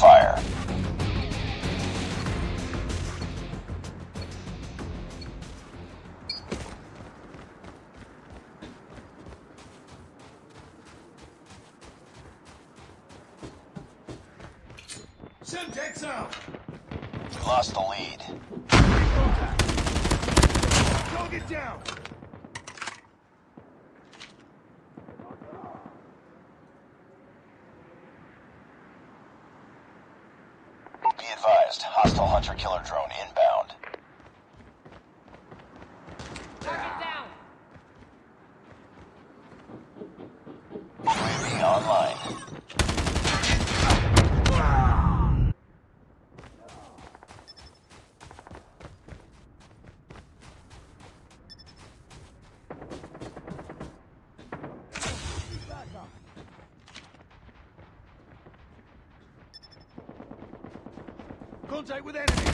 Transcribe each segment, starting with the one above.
Fire. Semtex out! We lost the lead. Target down! Be advised, hostile hunter-killer drone inbound. Target down. UAV online. Contact with enemy!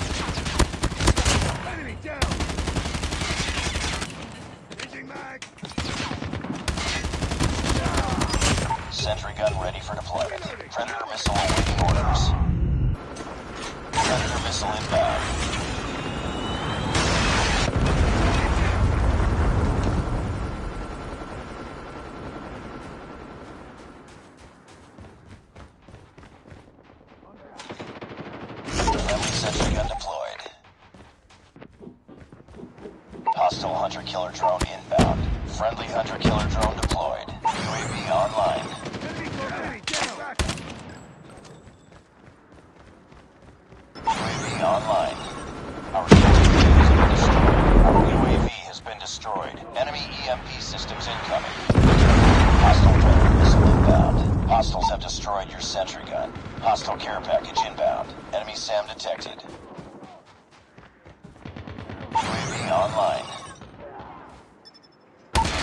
Enemy down! Changing mag! Sentry gun ready for deployment. Predator missile awaiting orders. Predator missile inbound. Friendly sentry gun deployed. Hostile hunter-killer drone inbound. Friendly hunter-killer drone deployed. UAV online. UAV online. Our UAV has been destroyed. Our UAV has been destroyed. Enemy EMP systems incoming. Hostile predator missile inbound. Hostiles have destroyed your sentry gun. Hostile care package inbound. Enemy SAM detected. UAV online.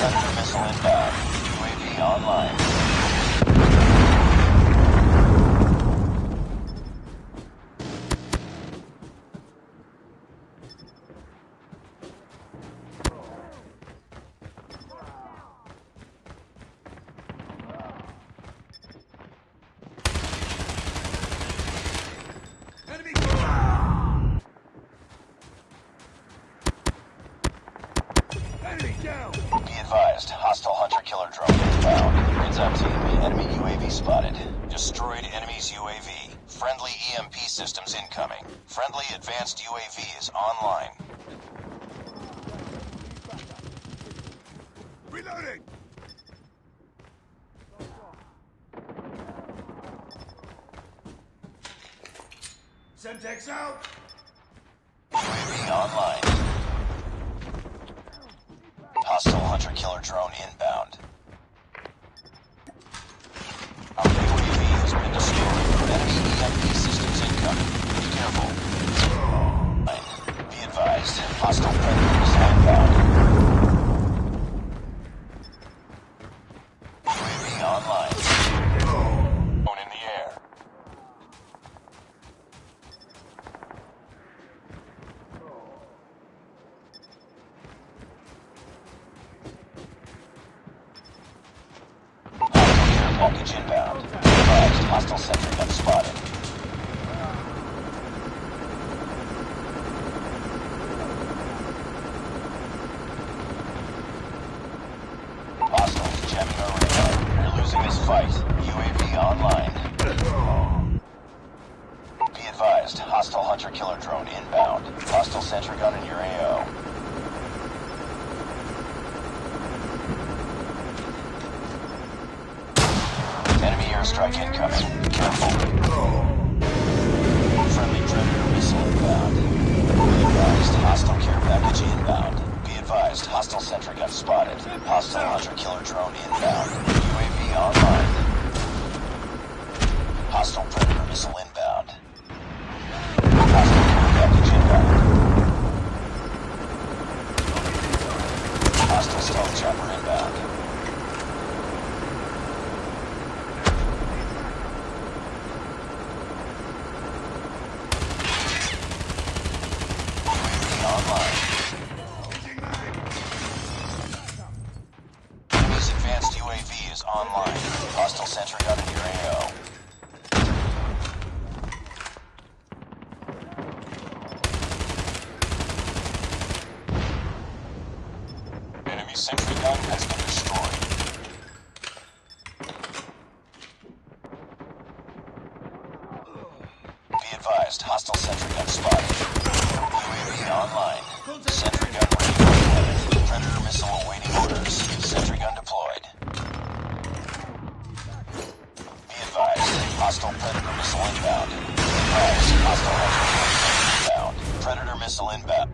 Predator missile inbound. UAV online. Enemy got Enemy down! Be advised, hostile hunter killer drone inbound. Heads up team, enemy UAV spotted. Destroyed enemy's UAV. Friendly EMP systems incoming. Friendly advanced UAV is online. Reloading! Semtex out! UAV online. Hostile hunter killer drone inbound. Our UAV has been destroyed. Enemy EMP systems incoming. Be careful. Be advised, hostile predator is inbound. UAV online. Hostile sentry gun spotted. Hostiles jamming radar. You're losing fight. UAV online. Be advised, hostile hunter killer drone inbound. Hostile sentry gun in your AO. Enemy airstrike incoming. Careful. Friendly predator missile inbound. Be advised, hostile care package inbound. Be advised, hostile sentry gun spotted. Hostile hunter killer drone inbound. UAV online. Hostile predator missile inbound. Sentry gun has been destroyed. Be advised, hostile sentry gun spotted. UAV online. Sentry gun ready for deployment. Predator missile awaiting orders. Sentry gun deployed. Be advised, hostile predator missile inbound. Be advised, hostile hunter inbound. Predator missile inbound.